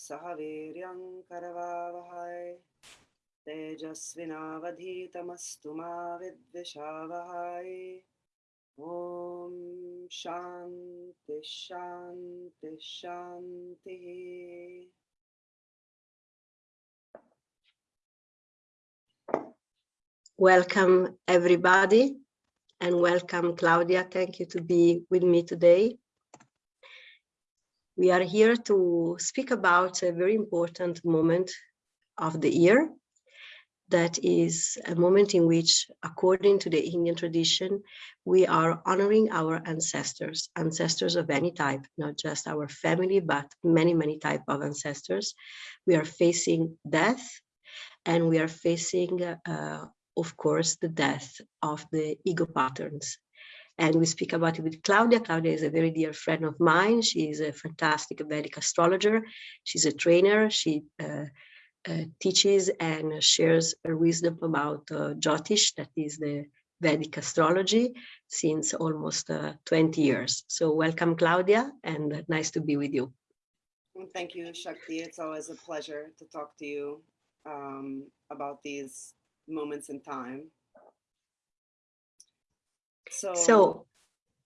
सह वीर्यं करवावहै तेजस्विनावधीतमस्तु मा विद्विषावहै ॐ शान्ति शान्ति शान्तिः Welcome everybody and welcome Claudia. Thank you to be with me today. We are here to speak about a very important moment of the year. That is a moment in which, according to the Indian tradition, we are honoring our ancestors, ancestors of any type, not just our family, but many, many type of ancestors. We are facing death and we are facing uh, of course, the death of the ego patterns. And we speak about it with Claudia. Claudia is a very dear friend of mine. She is a fantastic Vedic astrologer. She's a trainer. She uh, uh, teaches and shares her wisdom about uh, Jyotish, that is the Vedic astrology, since almost uh, 20 years. So welcome, Claudia, and nice to be with you. Thank you, Shakti. It's always a pleasure to talk to you um, about these moments in time. So, so,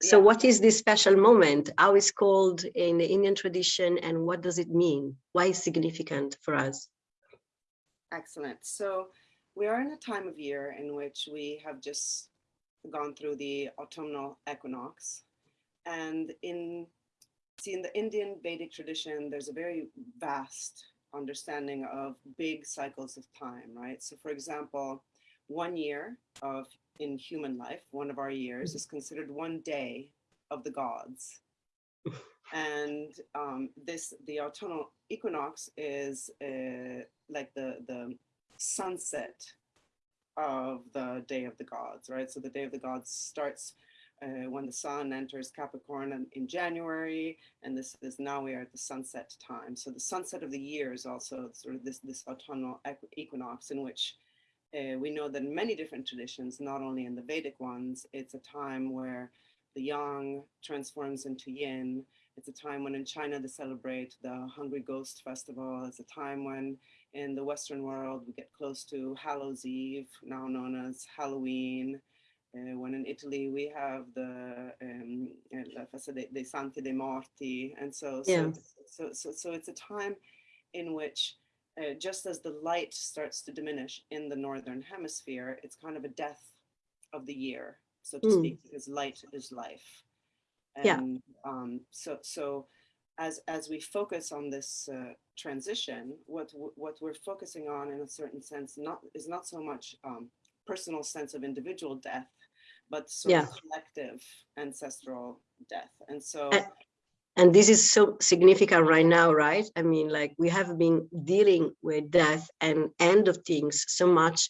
so what is this special moment? How is called in the Indian tradition and what does it mean? Why is significant for us? Excellent. So we are in a time of year in which we have just gone through the autumnal equinox. And in, see, in the Indian Vedic tradition, there's a very vast understanding of big cycles of time, right? So for example, one year of in human life, one of our years is considered one day of the gods. and um, this, the autumnal equinox is uh, like the, the sunset of the day of the gods, right? So the day of the gods starts uh, when the sun enters Capricorn in, in, January, and this is now we are at the sunset time. So the sunset of the year is also sort of this, this autumnal equinox in which uh, we know that in many different traditions, not only in the Vedic ones, it's a time where the yang transforms into yin. It's a time when in China they celebrate the Hungry Ghost Festival. It's a time when in the Western world we get close to Hallows Eve, now known as Halloween. Uh, when in Italy we have the um, La Festa dei Santi dei Morti, and so yeah. so, so so so it's a time in which uh, just as the light starts to diminish in the northern hemisphere, it's kind of a death of the year, so to mm. speak, because light is life. And yeah. um, so so as as we focus on this uh, transition, what what we're focusing on in a certain sense not is not so much um, personal sense of individual death, but sort yeah. of collective ancestral death. And so and, and this is so significant right now, right? I mean, like we have been dealing with death and end of things so much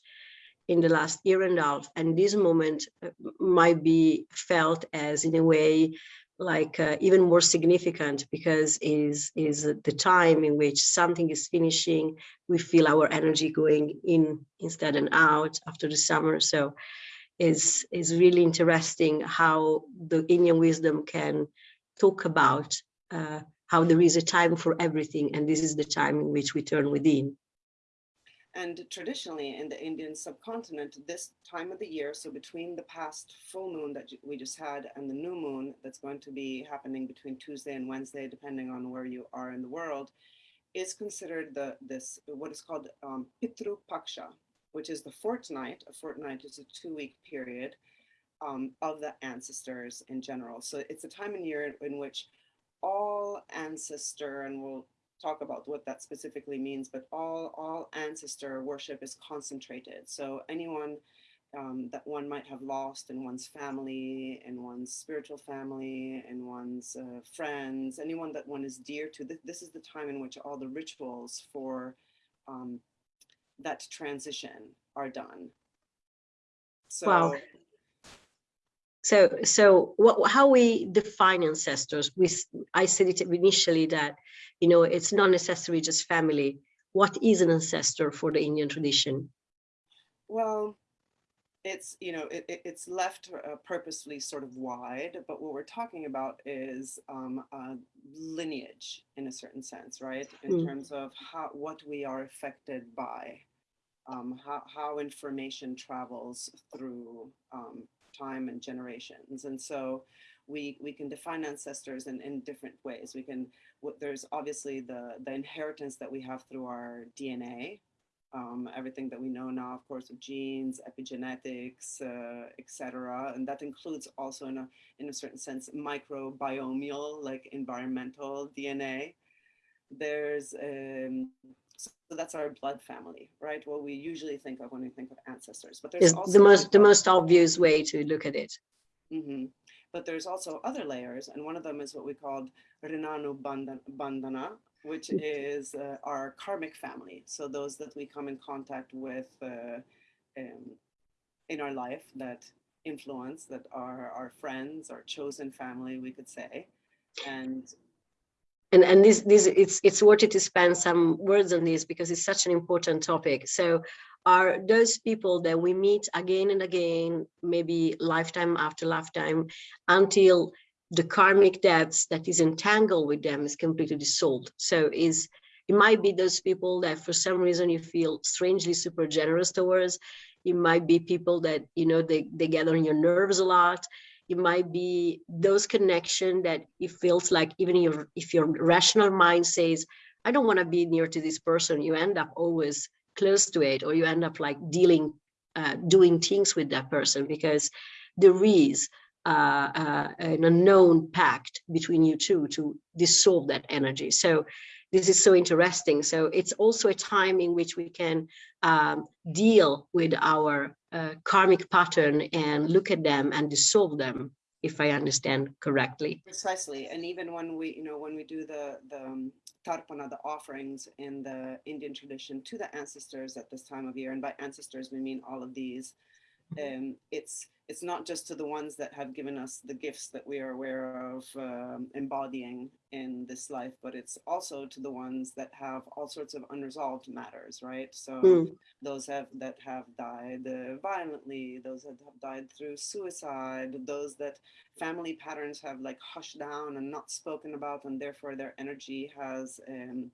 in the last year and a half, and this moment uh, might be felt as in a way like uh, even more significant because is is the time in which something is finishing. We feel our energy going in instead and out after the summer. So is is really interesting how the Indian wisdom can talk about uh, how there is a time for everything and this is the time in which we turn within. And traditionally in the Indian subcontinent, this time of the year, so between the past full moon that we just had and the new moon that's going to be happening between Tuesday and Wednesday, depending on where you are in the world, is considered the this what is called um, Pitru Paksha, which is the fortnight. A fortnight is a two-week period um, of the ancestors in general. So it's a time in year in which all ancestor, and we'll talk about what that specifically means, but all, all ancestor worship is concentrated. So anyone um, that one might have lost in one's family, in one's spiritual family, in one's uh, friends, anyone that one is dear to, th this is the time in which all the rituals for um, that transition are done. So, wow. So, so what, how we define ancestors? We, I said it initially that, you know, it's not necessarily just family. What is an ancestor for the Indian tradition? Well, it's you know it, it- it's left uh, purposefully sort of wide but what we're talking about is um, uh, lineage in a certain sense right in Mm. terms of how what we are affected by um, how, how information travels through um, time and generations and so we we can define ancestors in, in different ways we can there's obviously the the inheritance that we have through our dna um, everything that we know now, of course, of genes, epigenetics, uh, etc. And that includes also, in a in a certain sense, microbiomial, like environmental DNA. There's um, so that's our blood family, right? What we usually think of when we think of ancestors. But there's also the most the most obvious way to look at it. Mhm. But there's also other layers, and one of them is what we called Rinanu Bandhana, which is uh, our karmic family. So those that we come in contact with uh, um, in our life that influence, that are our friends, our chosen family, we could say. And and and this this it's it's worth it to spend some words on this because it's such an important topic. So are those people that we meet again and again maybe lifetime after lifetime until the karmic debts that is entangled with them is completely dissolved? So is it might be those people that for some reason you feel strangely super generous towards. It might be people that you know they, they get on your nerves a lot it might be those connection that it feels like even your if your rational mind says i don't want to be near to this person you end up always close to it or you end up like dealing uh, doing things with that person because there is uh, uh, an unknown pact between you two to dissolve that energy. So this is so interesting so it's also a time in which we can um, deal with our uh, karmic pattern and look at them and dissolve them if i understand correctly Precisely, and even when we, you know, when we do the the um, tarpana, the offerings in the Indian tradition to the ancestors at this time of year, and by ancestors we mean all of these. Um, it's it's not just to the ones that have given us the gifts that we are aware of um, embodying in this life, but it's also to the ones that have all sorts of unresolved matters, right? So Mm. those have that have died uh, violently, those that have died through suicide, those that family patterns have like hushed down and not spoken about, and therefore their energy has um,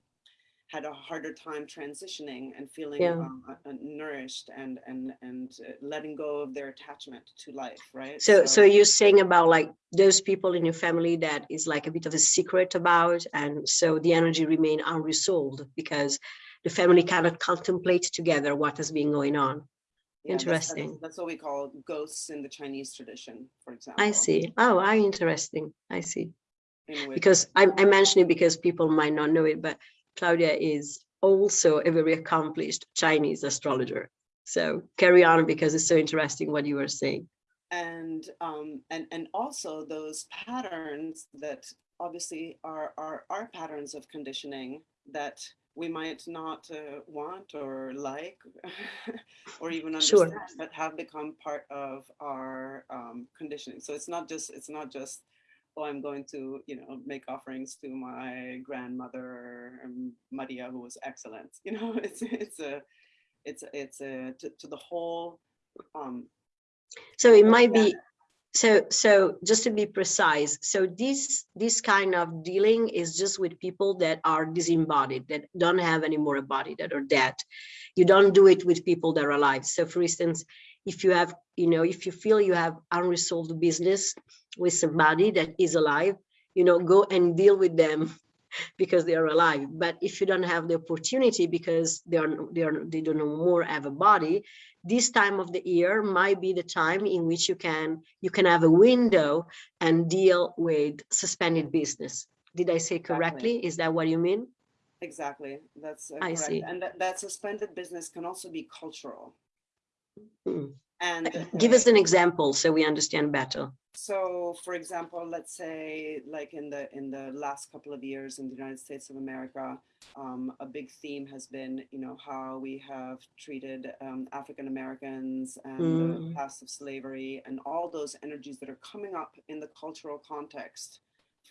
had a harder time transitioning and feeling Yeah. um, uh, uh, nourished and and and uh, letting go of their attachment to life, right? so so you're saying about like those people in your family that is like a bit of a secret about and so the energy remain unresolved because the family cannot contemplate together what has been going on yeah, that's- that's- interesting. That's, what we call ghosts in the Chinese tradition, for example. i see oh i interesting i see because I, I mention it because people might not know it, but Claudia is also a very accomplished Chinese astrologer. So carry on because it's so interesting what you were saying. and um, and and also those patterns that obviously are are our patterns of conditioning that we might not uh, want or like or even Sure. understand but have become part of our um, conditioning so it's not just it's not just oh i'm going to you know make offerings to my grandmother maria who was excellent you know it's it's a it's it's a to, to the whole um So it might be so so just to be precise, so this this kind of dealing is just with people that are disembodied, that don't have any more a body, that are dead. You don't do it with people that are alive. So for instance, if you have, you know, if you feel you have unresolved business with somebody that is alive, you know, go and deal with them because they are alive. But if you don't have the opportunity because they are they are they don't no more have a body, this time of the year might be the time in which you can you can have a window and deal with suspended business. Did I say correctly? Is that what you mean? Exactly. That's uh, I correct. see. And that, that suspended business can also be cultural. Mm. And Give uh, us an example so we understand better. so, for example, let's say, like in the in the last couple of years in the United States of America, um, a big theme has been, you know, how we have treated um, African Americans and the Mm. past of slavery and all those energies that are coming up in the cultural context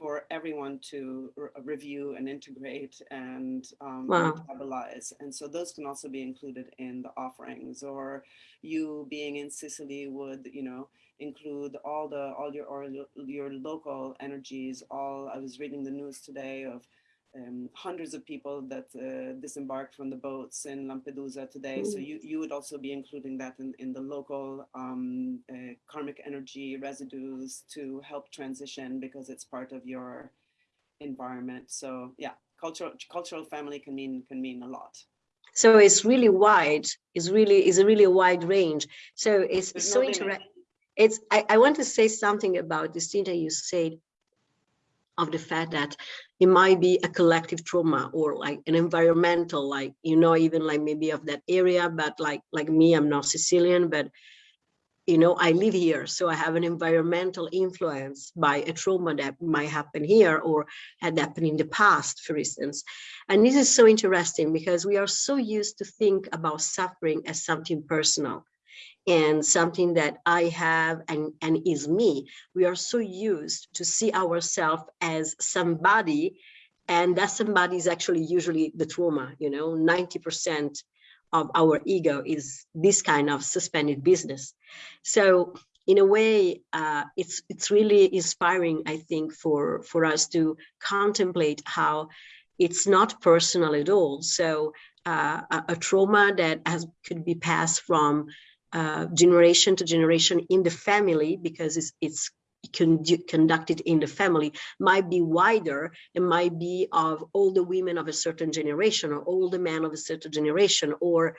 for everyone to re- review and integrate and um, Wow. metabolize. And so those can also be included in the offerings. Or you being in Sicily would, you know, include all the all your or your- your local energies. All I was reading the news today of um, hundreds of people that uh, disembarked from the boats in Lampedusa today. So Mm. you, you would also be including that in, in the local um, uh, karmic energy residues to help transition because it's part of your environment. So yeah, cultural cultural family can mean can mean a lot. So it's really wide. It's really is a really wide range. So it's There's so no interesting. It's I, I want to say something about this thing that you said of the fact that it might be a collective trauma or like an environmental, like you know, even like maybe of that area, but like like me, I'm not Sicilian, but you know, I live here, so I have an environmental influence by a trauma that might happen here or had happened in the past, for instance. And this is so interesting because we are so used to think about suffering as something personal and something that I have and, and is me. We are so used to see ourselves as somebody, and that somebody is actually usually the trauma, you know, 90% of our ego is this kind of suspended business. So in a way, uh, it's it's really inspiring, I think, for for us to contemplate how it's not personal at all. So uh, a, a trauma that has could be passed from uh, generation to generation in the family because it's it's conducted in the family might be wider it might be of all the women of a certain generation or all the men of a certain generation or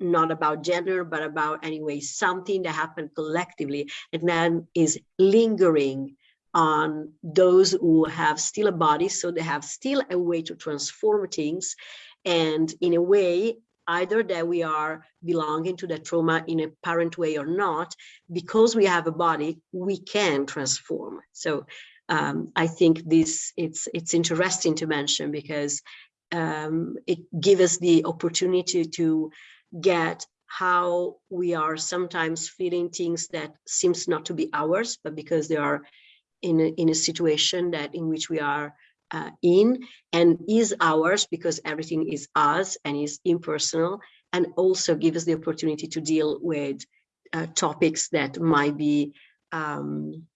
not about gender but about anyway something that happened collectively. And then is lingering on those who have still a body so they have still a way to transform things. And in a way either that we are belonging to the trauma in a parent way or not because we have a body we can transform. So um, i think this it's it's interesting to mention because um, it gives us the opportunity to get how we are sometimes feeling things that seems not to be ours but because they are in a, in a situation that in which we are uh, in and is ours because everything is us and is impersonal and also give us the opportunity to deal with uh, topics that might be um,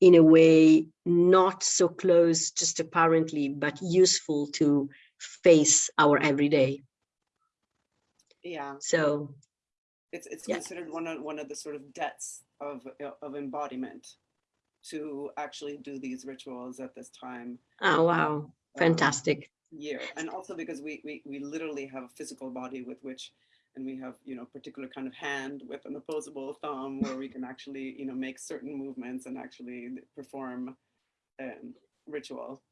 in a way not so close just apparently but useful to face our everyday. Yeah, so it's it's Yeah. considered one of one of the sort of debts of of embodiment to actually do these rituals at this time oh wow. um, fantastic. year. And also because we, we we literally have a physical body with which and we have you know particular kind of hand with an opposable thumb where we can actually you know make certain movements and actually perform um, ritual.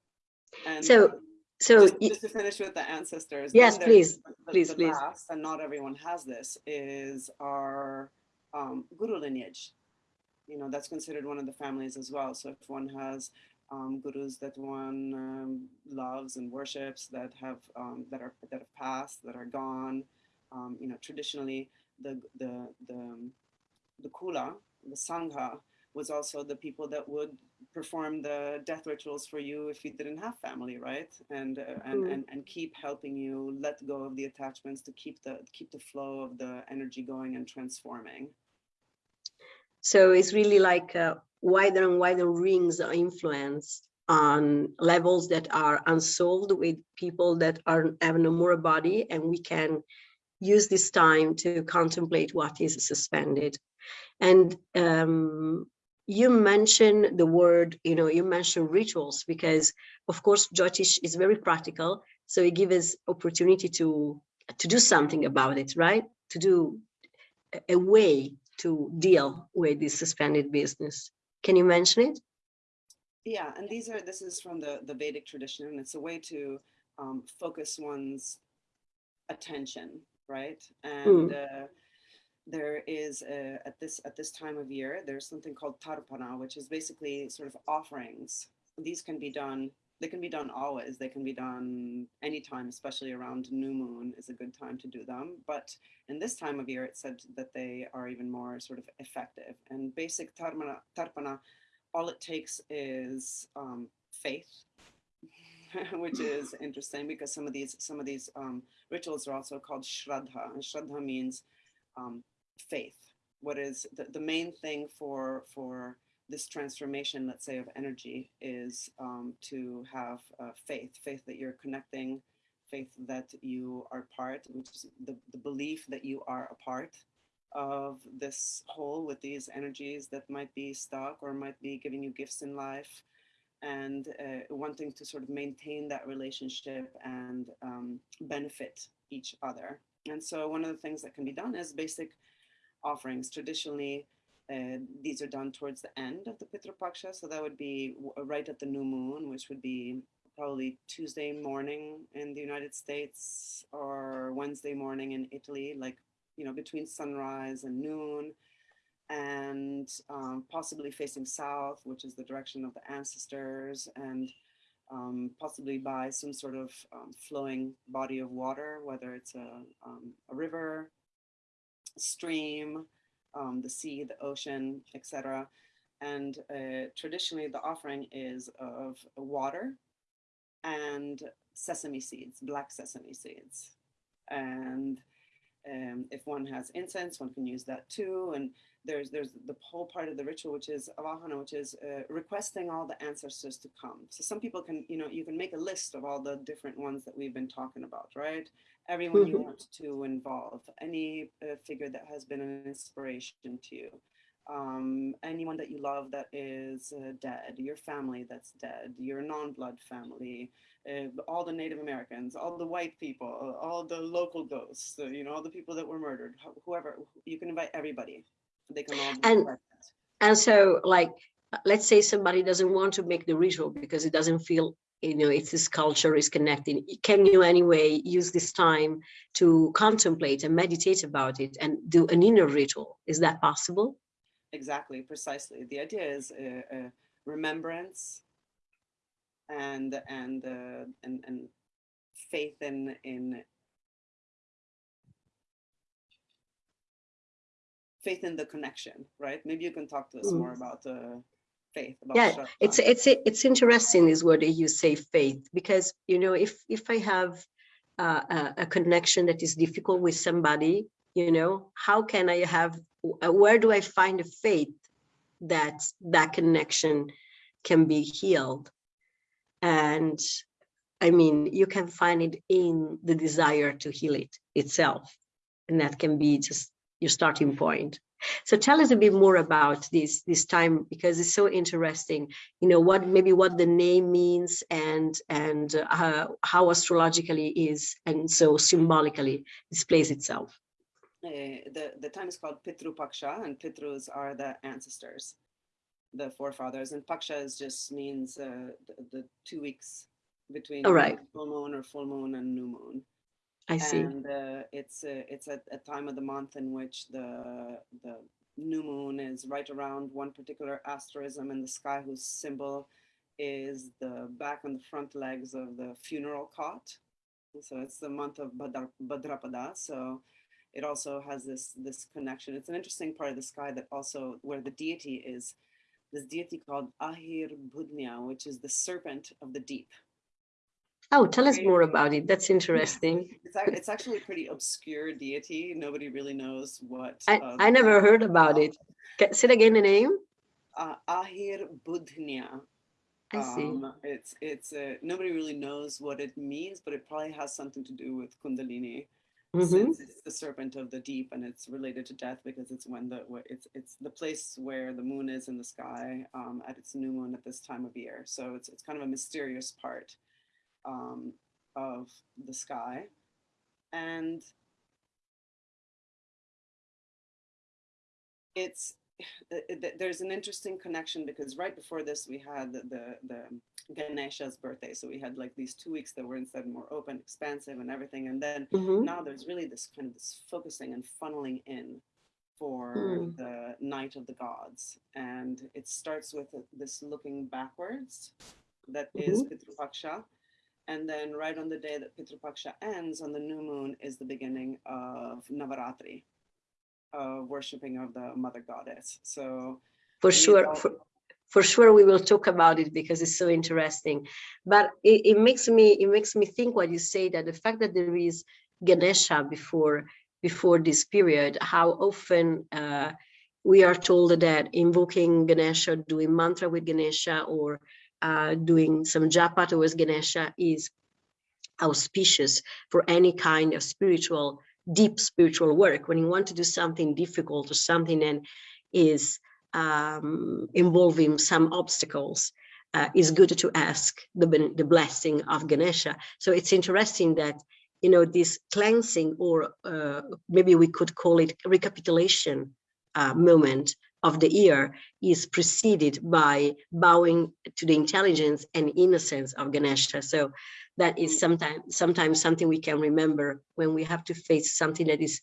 And So- um, so just, just to finish with the ancestors Yes, please, the- please, the please. last, and not everyone has this is our um, guru lineage you know that's considered one of the families as well. So if one has um, gurus that one um, loves and worships that have um, that are that have passed that are gone um, you know traditionally the the the the kula the sangha was also the people that would perform the death rituals for you if you didn't have family right? And uh, and, Mhm. and and keep helping you let go of the attachments to keep the keep the flow of the energy going and transforming So it's really like uh, wider and wider rings of influence on levels that are unsolved with people that are have no more body, and we can use this time to contemplate what is suspended. And um, you mentioned the word, you know, you mentioned rituals because, of course, Jyotish is very practical. So it gives us opportunity to to do something about it, right? To do a- a way to deal with this suspended business. Can you mention it? Yeah, and these are this is from the the Vedic tradition, and it's a way to um, focus one's attention, right? And uh, there is a, at this at this time of year, there's something called tarpana, which is basically sort of offerings. These can be done. They can be done always. They can be done anytime, especially around new moon is a good time to do them. But in this time of year, it said that they are even more sort of effective. And basic tarpana, tarpana all it takes is um, faith, which is interesting because some of these some of these um, rituals are also called shraddha, and shraddha means um, faith. What is the, the main thing for for this transformation, let's say, of energy is um, to have uh, faith, faith that you're connecting, faith that you are part, which is the, the belief that you are a part of this whole with these energies that might be stuck or might be giving you gifts in life and uh, wanting to sort of maintain that relationship and um, benefit each other. And so one of the things that can be done is basic offerings. Traditionally, uh, these are done towards the end of the Pitru Paksha, so that would be right at the new moon, which would be probably Tuesday morning in the United States or Wednesday morning in Italy, like you know between sunrise and noon, and um, possibly facing south, which is the direction of the ancestors, and um, possibly by some sort of um, flowing body of water, whether it's a, um, a river, stream, um, the sea, the ocean, etc. And uh, traditionally, the offering is of water and sesame seeds, black sesame seeds. And um, if one has incense, one can use that too. And there's there's the whole part of the ritual, which is avahana, which is uh, requesting all the ancestors to come. So some people can, you know, you can make a list of all the different ones that we've been talking about, right? Everyone you Mhm. want to involve, any uh, figure that has been an inspiration to you, um, anyone that you love that is uh, dead, your family that's dead, your non-blood family, uh, all the Native Americans, all the white people, all the local ghosts, uh, you know, all the people that were murdered, wh- whoever, you can invite everybody. They can all And-. And so like, let's say somebody doesn't want to make the ritual because it doesn't feel, you know, if this culture is connecting. Can you anyway use this time to contemplate and meditate about it and do an inner ritual? Is that possible? Exactly, precisely. The idea is uh, uh, remembrance and and uh, and and faith in in faith in the connection, right? Maybe you can talk to us Mm. more about uh, faith. About Yeah, Shraddha. it's it's it's interesting is word you say faith because you know if if I have uh, a, a connection that is difficult with somebody, you know, how can I have uh, where do I find a faith that that connection can be healed? And I mean, you can find it in the desire to heal it itself, and that can be just your starting point. So tell us a bit more about this this time because it's so interesting. You know what maybe what the name means and and uh, how astrologically is and so symbolically displays itself. Uh, the the time is called Pitru Paksha, and Pitrus are the ancestors, the forefathers, and Paksha is just means uh, the, the two weeks between All right. full moon or full moon and new moon. I see. and uh, it's a, it's a, a time of the month in which the the new moon is right around one particular asterism in the sky whose symbol is the back and the front legs of the funeral cot. So it's the month of Badar, Badrapada so it also has this this connection. It's an interesting part of the sky that also where the deity is this deity called Ahir Budhnya which is the serpent of the deep Oh, tell us more about it. That's interesting. It's, it's actually a pretty obscure deity. Nobody really knows what. I, uh, I never heard about about. it. Ca- Say it again the name. Uh, Ahir Budhnya. I see. Um, it's it's uh, nobody really knows what it means, but it probably has something to do with Kundalini, Mhm. since it's the serpent of the deep, and it's related to death because it's when the it's it's the place where the moon is in the sky um, at its new moon at this time of year. So it's it's kind of a mysterious part um, of the sky, and it's uh, th- there's an interesting connection because right before this we had the, the the Ganesha's birthday, so we had like these two weeks that were instead more open, expansive, and everything, and then Mhm. now there's really this kind of this focusing and funneling in for Mm. the night of the gods. And it starts with a- this looking backwards that is Pitru Paksha and then right on the day that Pitru Paksha ends on the new moon is the beginning of Navaratri of worshipping of the mother goddess so For sure. For, for sure we will talk about it because it's so interesting. But it, it makes me it makes me think what you say that the fact that there is Ganesha before before this period, how often uh, we are told that invoking Ganesha, doing mantra with Ganesha, or uh, doing some japa towards Ganesha is auspicious for any kind of spiritual, deep spiritual work. When you want to do something difficult or something and is um, involving some obstacles, uh, good to ask the, the blessing of Ganesha. So it's interesting that, you know, this cleansing or uh, maybe we could call it recapitulation uh, moment of the year is preceded by bowing to the intelligence and innocence of Ganesha. So that is sometimes sometimes something we can remember when we have to face something that is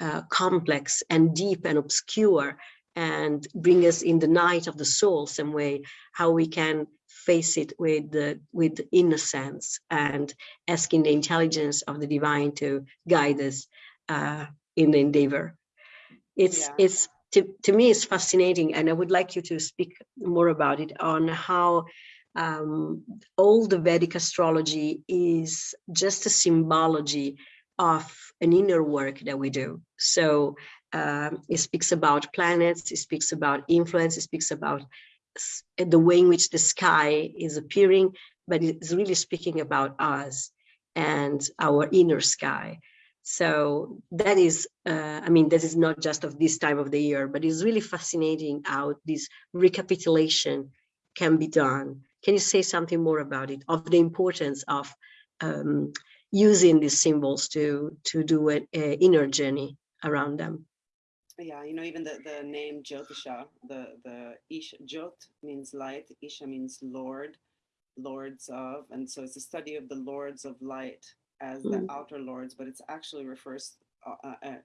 uh, complex and deep and obscure and bring us in the night of the soul some way how we can face it with the with innocence and asking the intelligence of the divine to guide us uh, in the endeavor it's Yeah. it's to, to me it's fascinating and i would like you to speak more about it on how um, the vedic astrology is just a symbology of an inner work that we do. So um, it speaks about planets it speaks about influence it speaks about the way in which the sky is appearing but it's really speaking about us and our inner sky so that is, uh, I mean, this is not just of this time of the year, but it's really fascinating how this recapitulation can be done. Can you say something more about it, of the importance of um, using these symbols to, to do an inner journey around them? Yeah, you know, even the, the name Jyotisha, the, the Ish, Jyot means light, Isha means Lord, lords of, and so it's a study of the lords of light as the Mm. outer lords, but it's actually refers uh, uh, uh,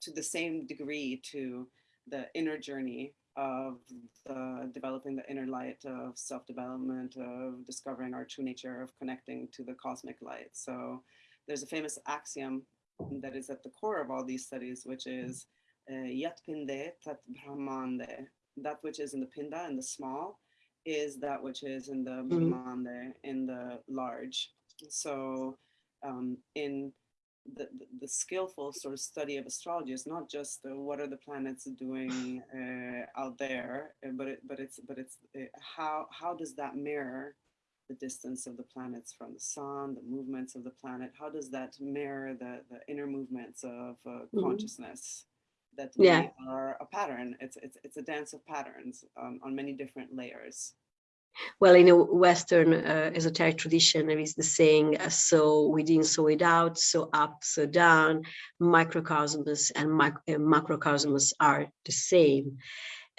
to the same degree to the inner journey of the developing the inner light of self-development, of discovering our true nature, of connecting to the cosmic light. So there's a famous axiom that is at the core of all these studies, which is uh, Yat Pinde Tat Brahmande. That which is in the Pinda, in the small, is that which is in the Brahmande, in the large. So um, in the, the, the skillful sort of study of astrology is not just uh, what are the planets doing uh, out there, uh, but it, but it's but it's uh, how how does that mirror the distance of the planets from the sun, the movements of the planet? How does that mirror the the inner movements of uh, Mhm. consciousness? That Yeah. we are a pattern. It's it's it's a dance of patterns um, on many different layers. Well, in a Western uh, esoteric tradition, there is the saying, uh, so within, so without, so up, so down, microcosmos and mic uh, macrocosmos are the same.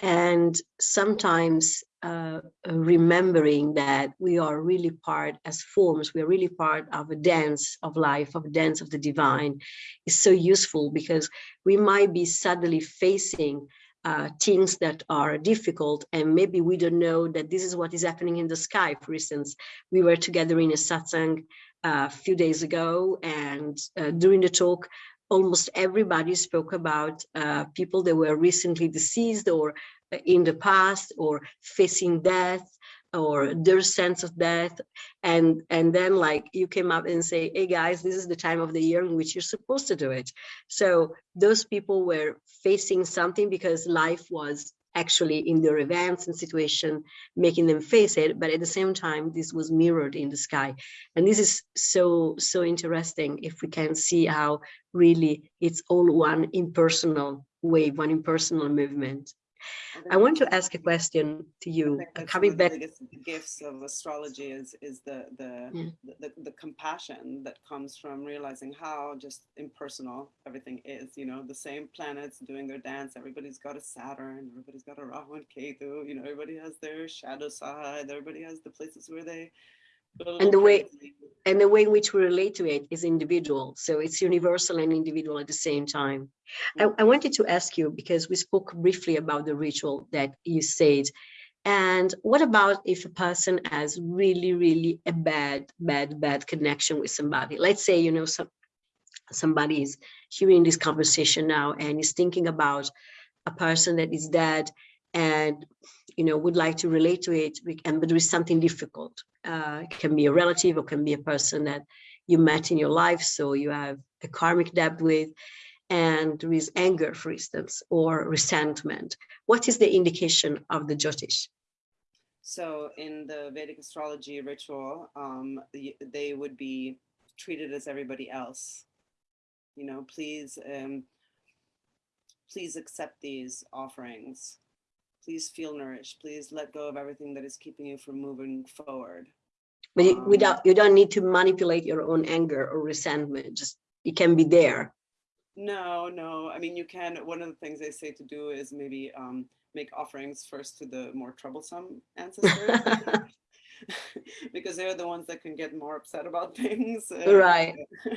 And sometimes uh, remembering that we are really part as forms, we are really part of a dance of life, of a dance of the divine is so useful because we might be suddenly facing uh, things that are difficult and maybe we don't know that this is what is happening in the sky. For instance, we were together in a satsang uh, a few days ago and uh, during the talk, almost everybody spoke about uh, people that were recently deceased or uh, in the past or facing death or their sense of death. And and then like you came up and say hey guys this is the time of the year in which you're supposed to do it. So those people were facing something because life was actually in their events and situation making them face it. But at the same time this was mirrored in the sky. And this is so so interesting if we can see how really it's all one impersonal wave one impersonal movement I want to ask a question to you, uh, coming one of the back. gifts of astrology is is the the, Yeah. the the the compassion that comes from realizing how just impersonal everything is. You know, the same planets doing their dance. Everybody's got a Saturn. Everybody's got a Rahu and Ketu. You know, everybody has their shadow side. Everybody has the places where they. And the way- And the way in which we relate to it is individual. So it's universal and individual at the same time. I. I wanted to ask you, because we spoke briefly about the ritual that you said. And what about if a person has really, really a bad, bad, bad connection with somebody? Let's say, you know, some, somebody is hearing this conversation now and is thinking about a person that is dead and you know would like to relate to it and but there is something difficult. Uh, it can be a relative or can be a person that you met in your life so you have a karmic debt with and there is anger for instance or resentment. What is the indication of the jyotish? So in the vedic astrology ritual um, they would be treated as everybody else. You know please um, please accept these offerings. Please feel nourished. Please let go of everything that is keeping you from moving forward. But you, um, without, you don't need to manipulate your own anger or resentment. Just it can be there. No, no. I mean, you can. One of the things they say to do is maybe um, make offerings first to the more troublesome ancestors. because they're the ones that can get more upset about things. Right.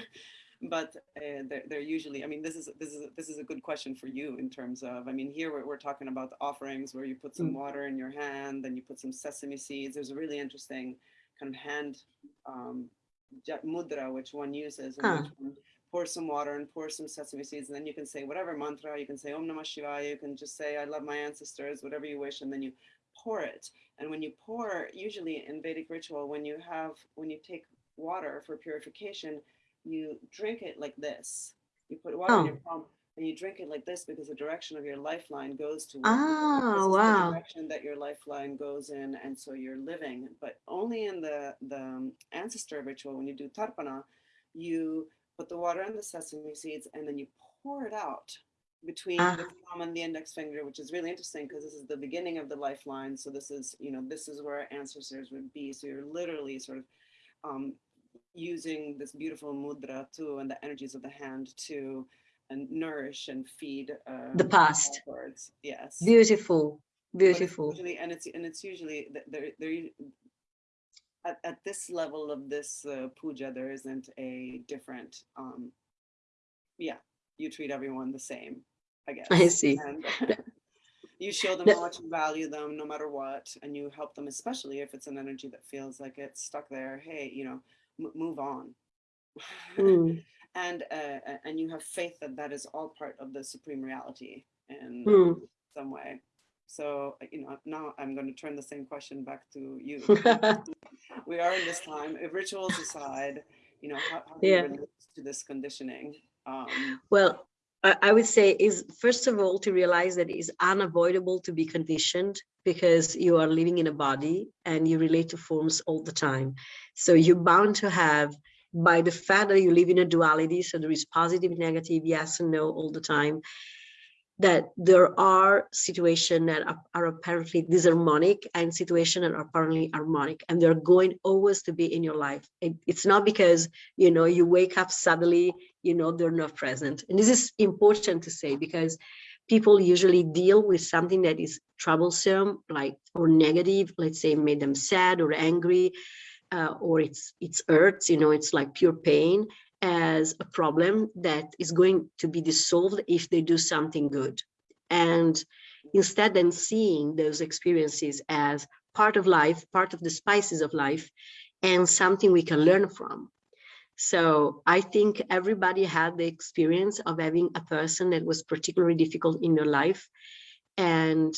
but uh, they're, they're usually i mean this is this is this is a good question for you in terms of i mean here we're, we're talking about the offerings where you put some mm. water in your hand then you put some sesame seeds there's a really interesting kind of hand um, mudra which one uses huh. which one pour some water and pour some sesame seeds and then you can say whatever mantra you can say om namah shivaya you can just say i love my ancestors whatever you wish and then you pour it and when you pour usually in vedic ritual when you have when you take water for purification you drink it like this. You put water oh. in your palm and you drink it like this because the direction of your lifeline goes to oh wow the direction that your lifeline goes in and so you're living but only in the the ancestor ritual when you do tarpana you put the water in the sesame seeds and then you pour it out between uh. the thumb and the index finger which is really interesting because this is the beginning of the lifeline so this is you know this is where our ancestors would be so you're literally sort of um, using this beautiful mudra too and the energies of the hand to and nourish and feed uh, the past. words yes. Beautiful beautiful it's usually, and it's and it's usually there there at, at this level of this uh, puja there isn't a different um yeah you treat everyone the same i guess. I see. And, you show them how much you value them no matter what and you help them especially if it's an energy that feels like it's stuck there. Hey you know move on. Mm. and uh, and you have faith that that is all part of the supreme reality in mm. some way. So uh, you know now I'm going to turn the same question back to you. we are in this time. If rituals aside, you know how, how yeah. to this conditioning. Um, well, I would say is first of all to realize that it is unavoidable to be conditioned because you are living in a body and you relate to forms all the time. So you're bound to have by the fact that you live in a duality, so there is positive, negative, yes and no all the time, that there are situations that are, are, apparently disharmonic and situations that are apparently harmonic and they're going always to be in your life. It, it's not because you know you wake up suddenly you know they're not present. And this is important to say because people usually deal with something that is troublesome like or negative let's say made them sad or angry uh, or it's it's hurts you know it's like pure pain as a problem that is going to be dissolved if they do something good. And instead then seeing those experiences as part of life, part of the spices of life, and something we can learn from. So I think everybody had the experience of having a person that was particularly difficult in their life. And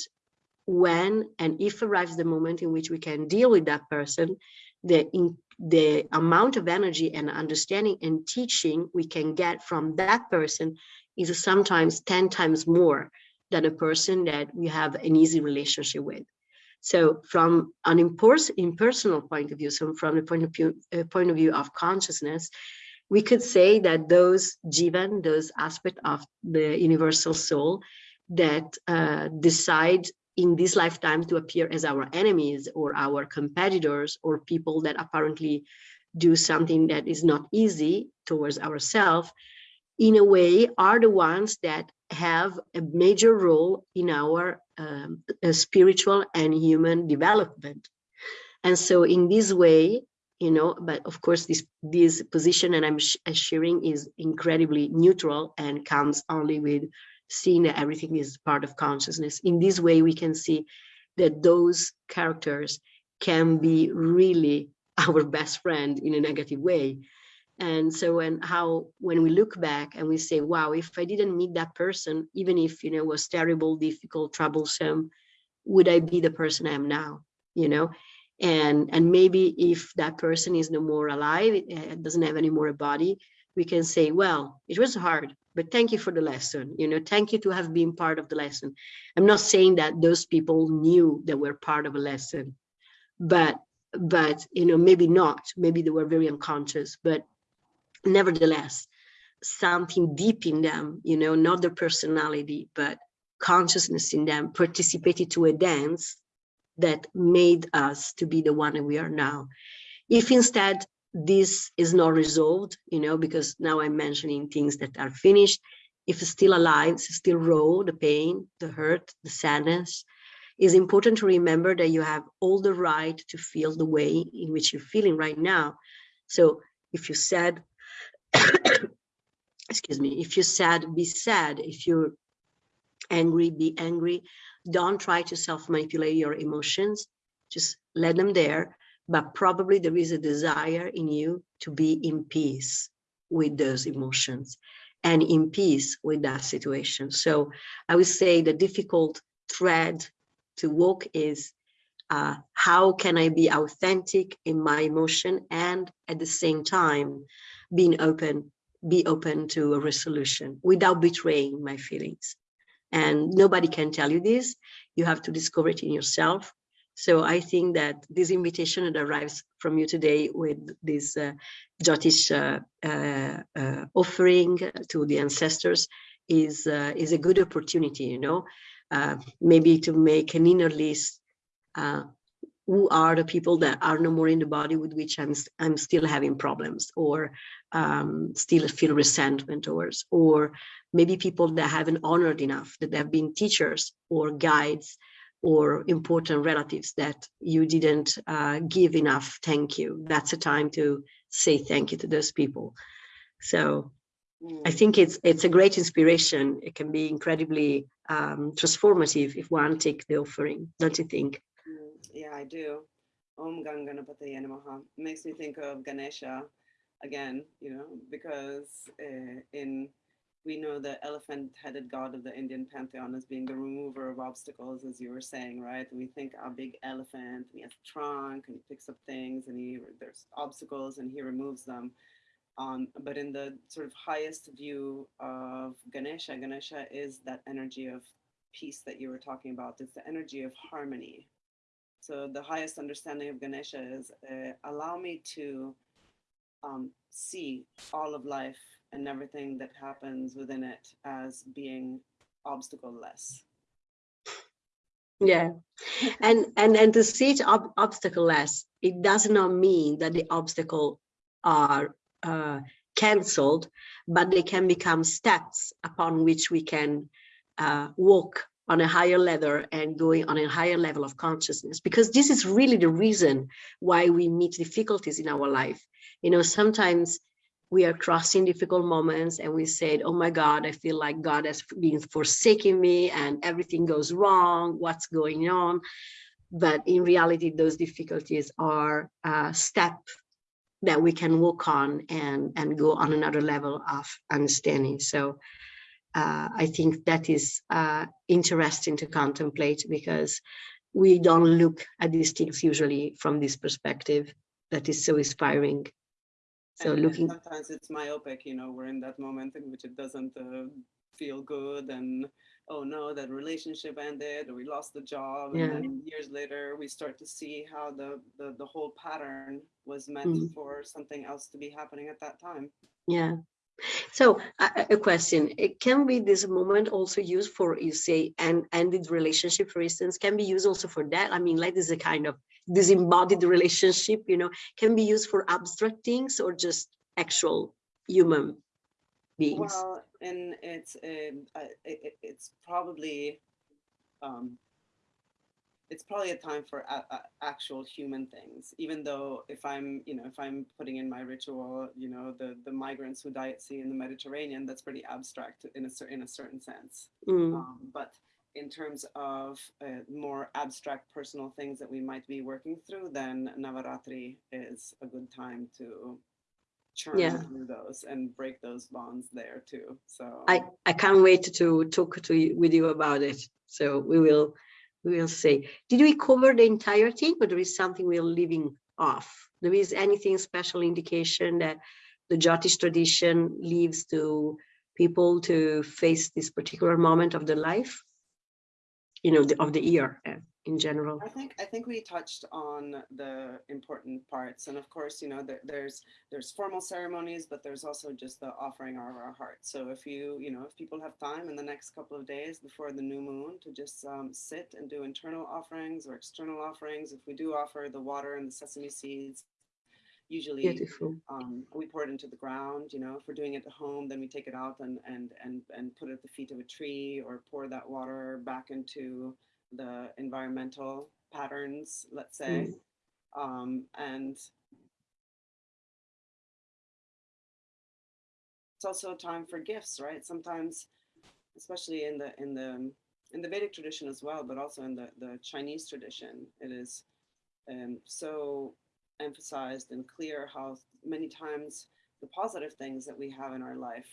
when and if arrives the moment in which we can deal with that person, the in, the amount of energy and understanding and teaching we can get from that person is sometimes 10 times more than a person that we have an easy relationship with. So from an impersonal point of view, so from the point of view, uh, point of view of consciousness, we could say that those jivan, those aspects of the universal soul that uh, decide in this lifetime to appear as our enemies or our competitors or people that apparently do something that is not easy towards ourselves in a way are the ones that have a major role in our um, uh, spiritual and human development. And so in this way you know but of course this this position and i'm sh sharing is incredibly neutral and comes only with seeing that everything is part of consciousness. In this way, we can see that those characters can be really our best friend in a negative way. And so when how when we look back and we say, wow, if I didn't meet that person, even if you know was terrible, difficult, troublesome, would I be the person I am now? You know, and and maybe if that person is no more alive, it, it doesn't have any more a body, we can say, well, it was hard, but thank you for the lesson. You know, thank you to have been part of the lesson. I'm not saying that those people knew they were part of a lesson, but but you know, maybe not. Maybe they were very unconscious, but nevertheless, something deep in them, you know, not their personality, but consciousness in them participated to a dance that made us to be the one we are now. If instead this is not resolved, you know, because now I'm mentioning things that are finished, if it's still alive, it's still raw, the pain, the hurt, the sadness, it's important to remember that you have all the right to feel the way in which you're feeling right now. So if you're sad, excuse me, if you're sad, be sad. If you're angry, be angry. Don't try to self-manipulate your emotions. Just let them there. But probably there is a desire in you to be in peace with those emotions and in peace with that situation. So I would say the difficult thread to walk is uh, how can I be authentic in my emotion and at the same time being open, be open to a resolution without betraying my feelings. And nobody can tell you this. You have to discover it in yourself. So I think that this invitation that arrives from you today with this uh, Jyotish uh, uh, uh, offering to the ancestors is uh, is a good opportunity, you know, maybe to make an inner list. who are the people that are no more in the body with which I'm I'm still having problems, or um, still feel resentment towards, or maybe people that haven't honored enough, that have been teachers or guides or important relatives that you didn't uh, give enough thank you. That's a time to say thank you to those people. So mm. I think it's it's a great inspiration. It can be incredibly um, transformative if one take the offering, don't you think? Mm, yeah, I do. Om Gam Ganapataye Namaha makes me think of Ganesha again, you know, because uh, in we know the elephant-headed god of the Indian pantheon as being the remover of obstacles, as you were saying, right? we think a big elephant, and he has a trunk, and he picks up things, and he there's obstacles, and he removes them. Um, but in the sort of highest view of Ganesha, Ganesha is that energy of peace that you were talking about. It's the energy of harmony. So the highest understanding of Ganesha is uh, allow me to um, see all of life and everything that happens within it as being obstacle less yeah. And and and to see it ob obstacle less it does not mean that the obstacle are uh, cancelled but they can become steps upon which we can uh, walk on a higher level and going on a higher level of consciousness. Because this is really the reason why we meet difficulties in our life. You know sometimes we are crossing difficult moments and we said, oh my God, I feel like God has been forsaking me and everything goes wrong, what's going on? But in reality, those difficulties are a step that we can walk on and, and go on another level of understanding. So uh, I think that is uh, interesting to contemplate because we don't look at these things usually from this perspective that is so inspiring so and, looking and sometimes it's myopic you know we're in that moment in which it doesn't uh, feel good and oh no that relationship ended or we lost the job and then years later we start to see how the the, the whole pattern was meant mm. for something else to be happening at that time. Yeah. So uh, a question it can be this moment also used for you say and ended relationship for instance can be used also for that? I mean like this is a kind of disembodied relationship, you know, can be used for abstract things or just actual human beings? Well, and it's uh, it, it's probably um, it's probably a time for a, a actual human things. Even though if I'm you know if I'm putting in my ritual, you know the the migrants who die at sea in the Mediterranean, that's pretty abstract in a in a certain sense. Mm. Um, but in terms of uh, more abstract personal things that we might be working through, then Navaratri is a good time to churn yeah. through those and break those bonds there too. So I, I can't wait to talk to you, with you about it. So we will we will say. Did we cover the entire thing or there is something we're leaving off? There is anything special indication that the Jyotish tradition leaves to people to face this particular moment of their life? You know, the, of the year uh, in general. I think I think we touched on the important parts, and of course, you know, there, there's there's formal ceremonies, but there's also just the offering of our heart. So if you you know if people have time in the next couple of days before the new moon to just um, sit and do internal offerings or external offerings, if we do offer the water and the sesame seeds, usually Beautiful. um, we pour it into the ground. You know, if we're doing it at home, then we take it out and and and and put it at the feet of a tree, or pour that water back into the environmental patterns, let's say. Um, and it's also a time for gifts, right? Sometimes, especially in the in the in the Vedic tradition as well, but also in the the Chinese tradition, it is um, so emphasized and clear how many times the positive things that we have in our life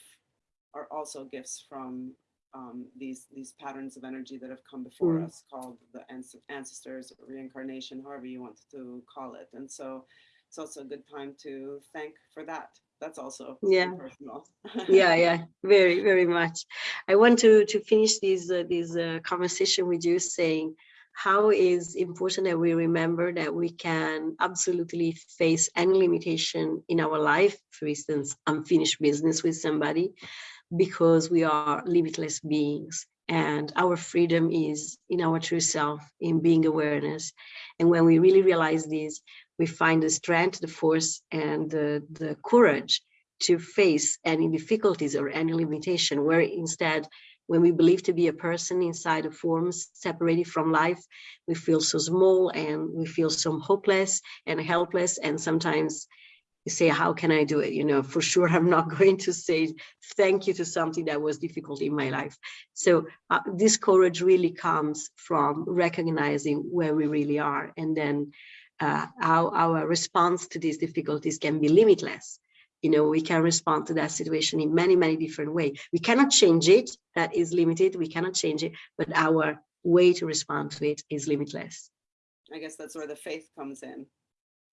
are also gifts from um, these these patterns of energy that have come before Mm. us, called the ancestors, or reincarnation, however you want to call it. And so it's also a good time to thank for that. That's also Yeah. personal. yeah yeah very very much i want to to finish this uh, this uh, conversation with you saying how is important that we remember that we can absolutely face any limitation in our life for instance unfinished business with somebody because we are limitless beings and our freedom is in our true self in being awareness. And when we really realize this we find the strength the force and the, the courage to face any difficulties or any limitation, where instead, when we believe to be a person inside a form, separated from life, we feel so small and we feel so hopeless and helpless. And sometimes you say, how can I do it? You know, for sure, I'm not going to say thank you to something that was difficult in my life. So uh, this courage really comes from recognizing where we really are and then uh, how our response to these difficulties can be limitless you know we can respond to that situation in many many different ways we cannot change it that is limited we cannot change it but our way to respond to it is limitless. I guess that's where the faith comes in.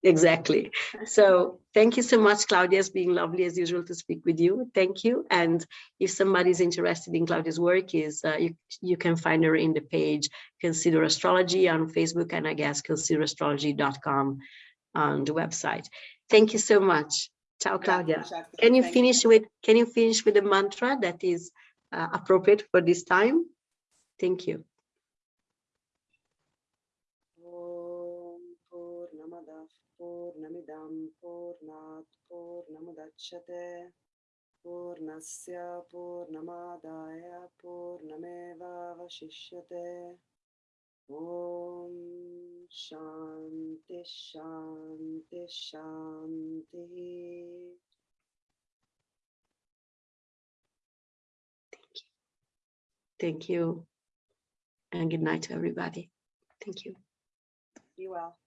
exactly. So thank you so much claudia. It's been lovely as usual to speak with you. Thank you. And if somebody's interested in claudia's work is uh, you you can find her in the page consider astrology on facebook and i guess considerastrology.com on the website. Thank you so much ciao claudia Shakti, Can you thank finish with, can you finish with a mantra that is uh, appropriate for this time? Thank you. Om Purnamadah Purnamidam Purnat Purnamudachyate Purnasya Purnamadaya Purnameva Vashishyate Om Shanti Shanti Shanti Thank you. Thank you. And good night to everybody. Thank you. Be well.